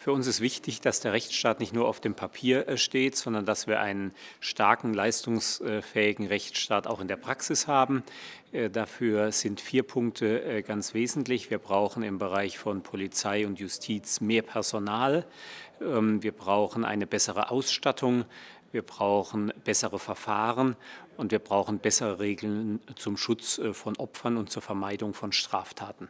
Für uns ist wichtig, dass der Rechtsstaat nicht nur auf dem Papier steht, sondern dass wir einen starken, leistungsfähigen Rechtsstaat auch in der Praxis haben. Dafür sind vier Punkte ganz wesentlich. Wir brauchen im Bereich von Polizei und Justiz mehr Personal. Ähm, wir brauchen eine bessere Ausstattung. Wir brauchen bessere Verfahren und wir brauchen bessere Regeln zum Schutz äh, von Opfern und zur Vermeidung von Straftaten.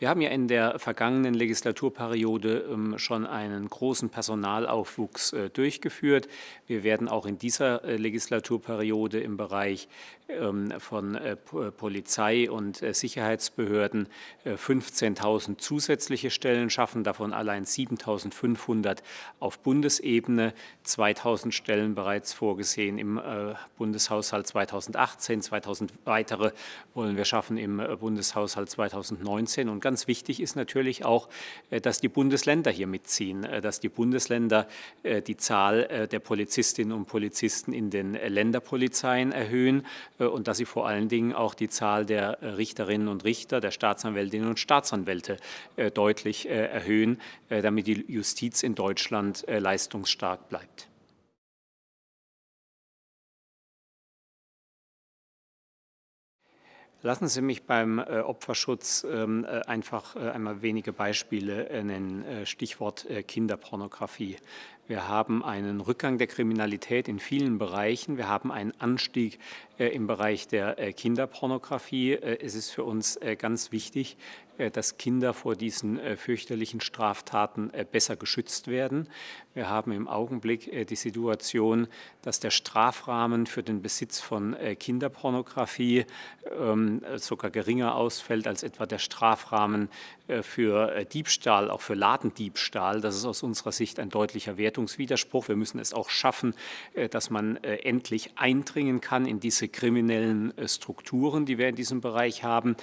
Wir haben ja in der vergangenen Legislaturperiode ähm, schon einen großen Personalaufwuchs äh, durchgeführt. Wir werden auch in dieser äh, Legislaturperiode im Bereich ähm, von äh, Polizei und Sicherheitsbehörden 15.000 zusätzliche Stellen schaffen, davon allein 7.500 auf Bundesebene, 2.000 Stellen bereits vorgesehen im Bundeshaushalt 2018, 2.000 weitere wollen wir schaffen im Bundeshaushalt 2019 und ganz wichtig ist natürlich auch, äh, dass die Bundesländer hier mitziehen, äh, dass die Bundesländer äh, die Zahl der Polizistinnen und Polizisten in den Länderpolizeien erhöhen und dass sie vor allen Dingen auch die Zahl der Richterinnen und Richter, der Staatsanwältinnen und Staatsanwälte deutlich erhöhen, damit die Justiz in Deutschland leistungsstark bleibt. Lassen Sie mich beim äh, Opferschutz ähm, äh, einfach äh, einmal wenige Beispiele nennen. Stichwort Kinderpornografie. Wir haben einen Rückgang der Kriminalität in vielen Bereichen. Wir haben einen Anstieg im Bereich der Kinderpornografie. Es ist für uns ganz wichtig, dass Kinder vor diesen fürchterlichen Straftaten besser geschützt werden. Wir haben im Augenblick die Situation, dass der Strafrahmen für den Besitz von Kinderpornografie ähm, sogar geringer ausfällt als etwa der Strafrahmen äh, für äh, Diebstahl, auch für Ladendiebstahl. Das ist aus unserer Sicht ein deutlicher Wertungswiderspruch. Wir müssen es auch schaffen, äh, dass man endlich eindringen kann in diese kriminellen Strukturen, die wir in diesem Bereich haben,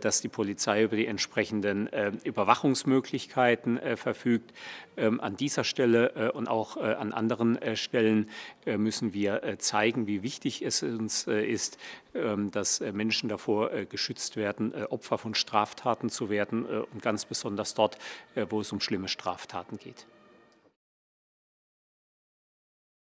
dass die Polizei über die entsprechenden Überwachungsmöglichkeiten verfügt. Ähm, an dieser Stelle und auch an anderen Stellen müssen wir zeigen, wie wichtig es uns ist, ähm, dass Menschen davor geschützt werden, Opfer von Straftaten zu werden und ganz besonders dort, äh, wo es um schlimme Straftaten geht.